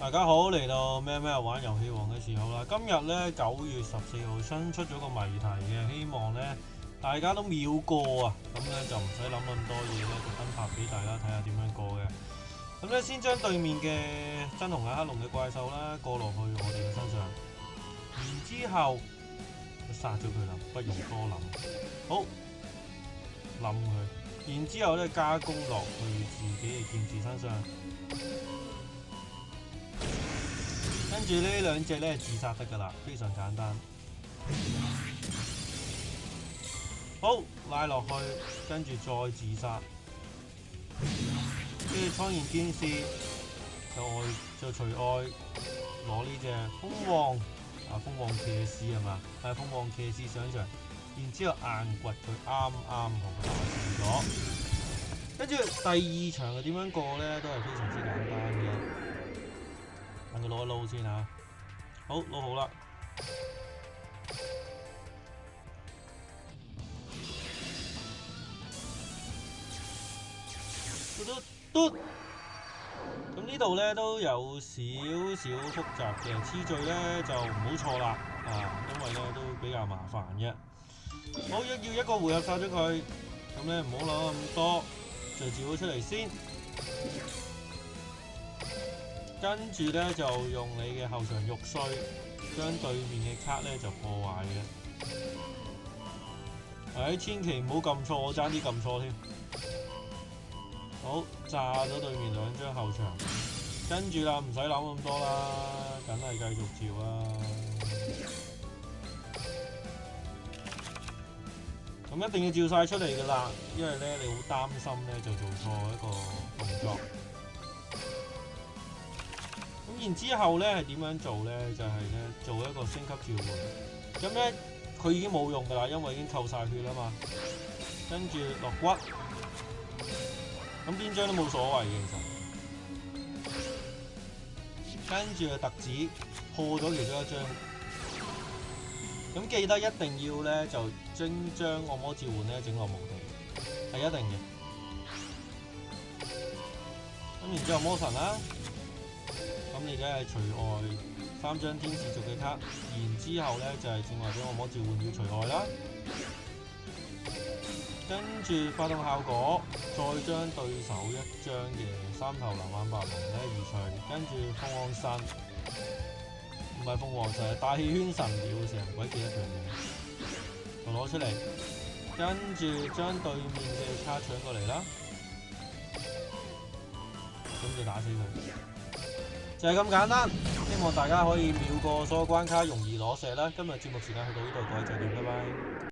大家好，嚟到咩咩玩游戏王嘅时候啦，今日咧九月十四号新出咗个谜题嘅，希望咧大家都秒过啊，咁咧就唔使谂咁多嘢咧，就分拍俾大家睇下点样过嘅。咁咧先将对面嘅真红嘅黑龙嘅怪兽啦过落去我哋嘅身上，然之后杀咗佢啦，不用多谂。好，冧佢，然之后咧加工落去自己嘅剑士身上。跟住呢兩隻咧自殺得噶啦，非常簡單。好，拉落去，跟住再自殺。跟住蒼然戰士就愛就除愛攞呢只蜂王啊，蜂王騎士係嘛？係蜂王騎士上場，然之後硬掘佢啱啱同佢完咗。跟住第二場係點樣過咧？都係非常之簡單。先嚇，好攞好啦。嘟嘟，咁呢度咧都有少少複雜嘅，次序咧就唔好錯啦，啊，因為咧都比較麻煩嘅。好要一個回合殺咗佢，咁咧唔好攞咁多，就召咗出嚟先。跟住咧就用你嘅后场玉碎，将对面嘅卡咧就破坏嘅。哎，千祈唔好揿错，我争啲揿错添。好，炸咗对面两张后场。跟住啦，唔使谂咁多啦，梗系继续照啦。咁一定要照晒出嚟噶啦，因为咧你好担心咧就做错一个动作。然之后咧系点样做咧？就系咧做一个升级召唤。咁咧佢已经冇用噶啦，因为已经扣晒血啦嘛。跟住落骨。咁边张都冇所谓嘅其实。跟住特指破咗其中一张。咁记得一定要咧就精将按魔召唤咧整落墓地，系一定嘅。咁然之后魔神啊。咁你而家系除外三张天使族嘅卡，然之后咧就系正话俾我摸召唤要除外啦，跟住发动效果，再将对手一张嘅三头蓝眼白龙咧移除，跟住凰神，唔系凤凰神系大气圈神鸟成鬼几多条嘢，就攞出嚟，跟住将对面嘅卡抢过嚟啦，咁就打死佢。就係咁簡單，希望大家可以秒過所有關卡，容易攞石啦！今日節目時間去到呢度，各位就見拜拜。